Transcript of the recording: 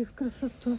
их красоту.